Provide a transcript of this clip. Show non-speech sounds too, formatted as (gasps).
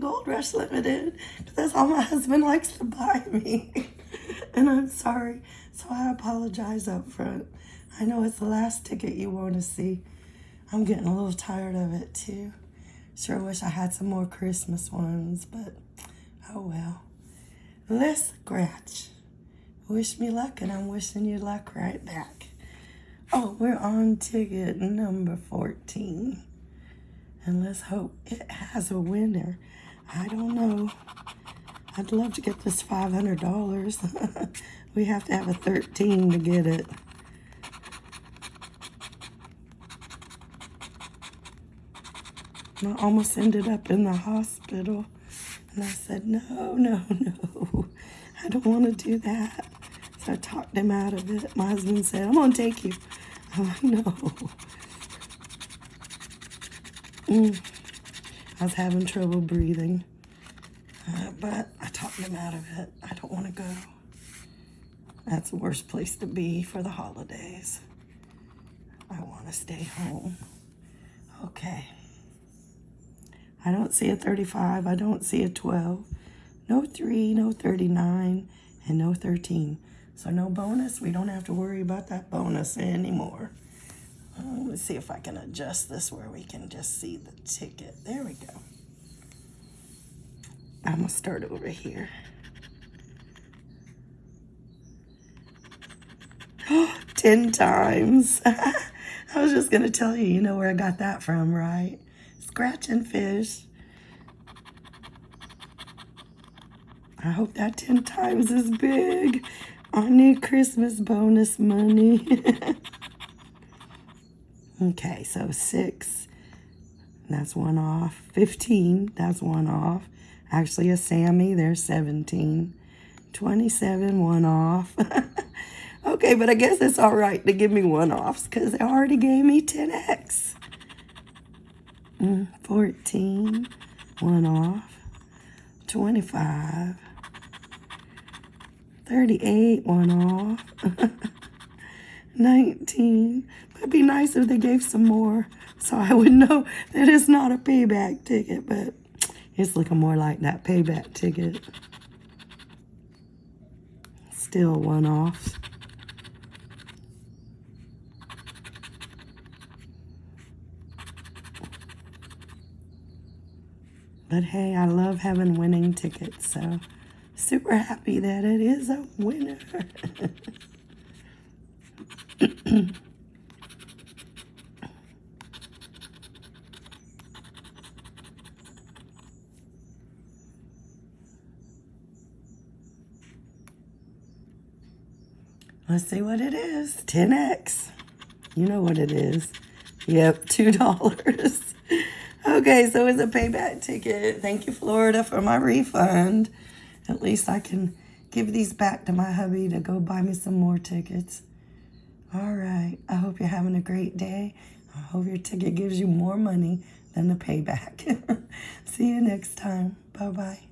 Gold Rush Limited. That's all my (laughs) husband likes to buy me. (laughs) and I'm sorry. So I apologize up front. I know it's the last ticket you want to see. I'm getting a little tired of it too. Sure wish I had some more Christmas ones, but oh well. Let's scratch. Wish me luck, and I'm wishing you luck right back. Oh, we're on ticket number 14. And let's hope it has a winner. I don't know. I'd love to get this $500. (laughs) we have to have a 13 to get it. I almost ended up in the hospital. And I said, no, no, no. I don't want to do that. So I talked him out of it. My husband said, I'm going to take you. I'm like, no. Mm. I was having trouble breathing. Uh, but I talked him out of it. I don't want to go. That's the worst place to be for the holidays. I want to stay home. Okay. I don't see a 35. I don't see a 12. No 3, no 39, and no 13. So no bonus. We don't have to worry about that bonus anymore. Let's see if I can adjust this where we can just see the ticket. There we go. I'm to start over here. (gasps) 10 times. (laughs) I was just to tell you, you know where I got that from, right? Scratch and fish. I hope that 10 times is big. I need Christmas bonus money. (laughs) okay, so six, that's one off. 15, that's one off. Actually, a Sammy, there's 17. 27, one off. (laughs) okay, but I guess it's all right to give me one-offs because they already gave me 10X. Mm, 14, one off, 25, 38, one off, (laughs) 19. It'd be nice if they gave some more so I would know that it's not a payback ticket, but it's looking more like that payback ticket. Still one off. But hey, I love having winning tickets, so super happy that it is a winner. (laughs) (clears throat) Let's see what it is. 10x. You know what it is. Yep, (laughs) $2. Okay, so it's a payback ticket. Thank you, Florida, for my refund. At least I can give these back to my hubby to go buy me some more tickets. All right. I hope you're having a great day. I hope your ticket gives you more money than the payback. (laughs) See you next time. Bye-bye.